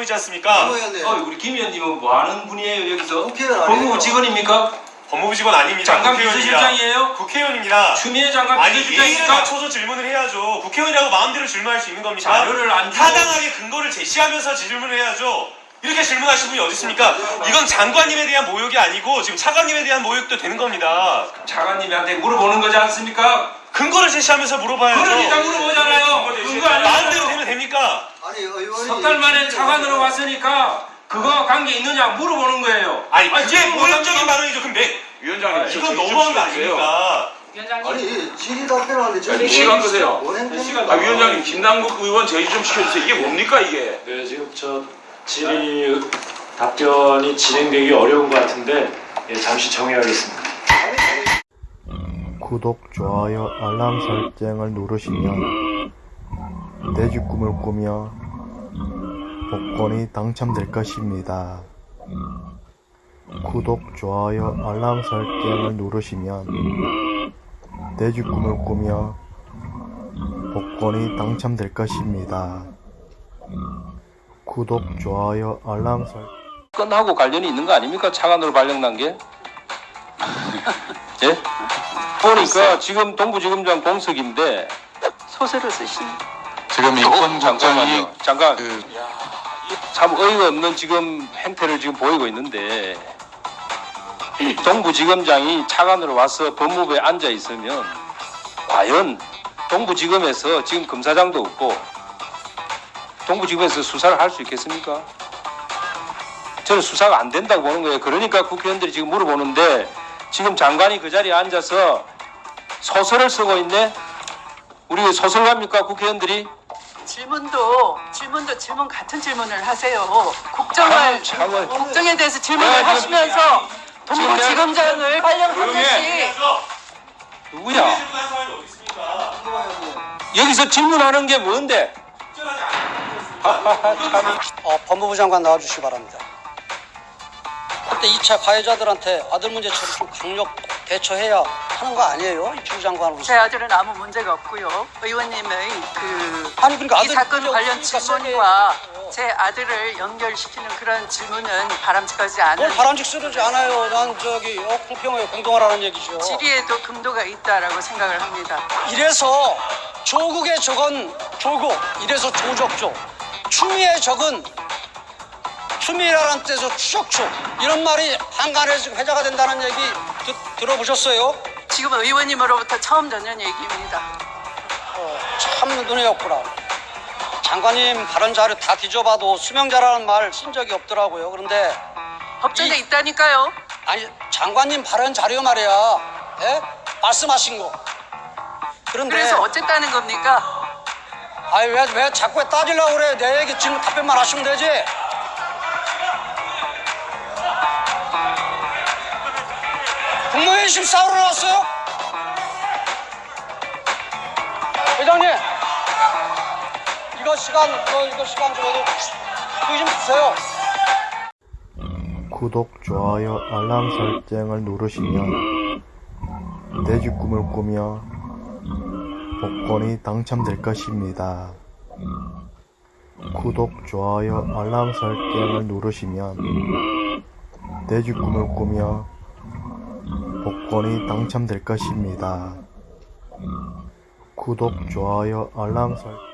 직무이지 않습니까? 어, 우리 김 의원님은 뭐 하는 분이에요 여기서? 법무부 직원입니까? 법무부 직원 아닙니다. 장관. 비서실장이에요? 국회의원입니다. 추미애 장관 아니 예의를 비서실장입니까? 갖춰서 질문을 해야죠. 국회의원이라고 마음대로 질문할 수 있는 겁니까? 자료를 안 타당하게 근거를 제시하면서 질문을 해야죠. 이렇게 질문하시는 분이 어디 있습니까? 이건 장관님에 대한 모욕이 아니고 지금 차관님에 대한 모욕도 되는 겁니다. 차관님한테 물어보는 거지 않습니까? 근거를 제시하면서 물어봐야죠. 그러니까 물어보잖아요. 마음대로 아니에요. 되면 됩니까? 아니 의원이 석달 만에 차관으로 왔으니까 그거 관계 있느냐 물어보는 거예요. 아니 그게 지금 모욕적인 발언이죠. 그럼 매, 위원장님 이건 너무한 거 아닙니까? 아니 질의 답변하는데 저희 네, 시간 끄세요. 아 위원장님 김남국 의원 제의 좀 시켜주세요. 이게 뭡니까 이게? 네, 지금 저 질의 답변이 진행되기 어려운 것 같은데 예, 잠시 정해야겠습니다. 구독, 좋아요, 알람 설정을 누르시면 내집 꿈을 꾸며 복권이 당첨될 것입니다. 구독, 좋아요, 알람 설정을 누르시면 내집 꿈을 꾸며 복권이 당첨될 것입니다. 구독, 좋아요, 알람 설정 건하고 관련이 있는 거 아닙니까? 차관으로 발령난 게? 예? 보니까 지금 동부지검장 공석인데 소설을 쓰신 지금 어, 인권 국장이 잠깐만요. 잠깐 그 참 어이가 없는 지금 행태를 지금 보이고 있는데 동부지검장이 차관으로 와서 법무부에 앉아 있으면 과연 동부지검에서 지금 검사장도 없고 동부지검에서 수사를 할 수 있겠습니까? 저는 수사가 안 된다고 보는 거예요. 그러니까 국회의원들이 지금 물어보는데 지금 장관이 그 자리에 앉아서 소설을 쓰고 있네? 우리 소설가입니까 국회의원들이? 질문도 질문도 질문 같은 질문을 하세요. 국정을 아유, 참을. 국정에 대해서 질문을 지금- 하시면서 동부지검장을 발령하듯이 사람이 어디 있습니까? 여기서 질문하는 게 뭔데? 어, 법무부 장관 나와주시기 바랍니다. 그때 2차 가해자들한테 아들 문제처럼 좀 강력 대처해야 하는 거 아니에요? 이주 장관으로서. 제 아들은 아무 문제가 없고요. 의원님의 그 아니 그러니까 이 아들 사건 문제 관련 없으니까 질문과 세게 제 아들을 연결시키는 그런 질문은 바람직하지 않은 뭘 바람직스러지 않아요. 난 저기 어, 공평하게 공동하라는 얘기죠. 질의에도 금도가 있다라고 생각을 합니다. 이래서 조국의 적은 조국, 이래서 조적조. 추미애 적은 추미애라는 뜻에서 추적추. 이런 말이 한간에서 회자가 된다는 얘기 드- 들어보셨어요? 지금 의원님으로부터 처음 듣는 얘기입니다. 어, 참 눈에 없구나. 장관님 발언 자료 다 뒤져봐도 수명자라는 말 쓴 적이 없더라고요. 그런데 법전에 이- 있다니까요. 아니 장관님 발언 자료 말이야. 예? 말씀하신 거. 그런데 그래서 어쨌다는 겁니까? 아니 왜, 왜 자꾸 따지려고 그래? 내 얘기 지금 답변만 하시면 되지. 국무회의 심 싸우러 나왔어요? 회장님, 이거 시간, 이거, 이거 시간 적어도 그거 좀 주세요. 구독, 좋아요, 알람 설정을 누르시면 내집 꿈을 꾸며 복권이 당첨될 것입니다. 구독, 좋아요, 알람 설정을 누르시면 내집 꿈을 꾸며 복권이 당첨될 것입니다. 구독, 좋아요, 알람 설정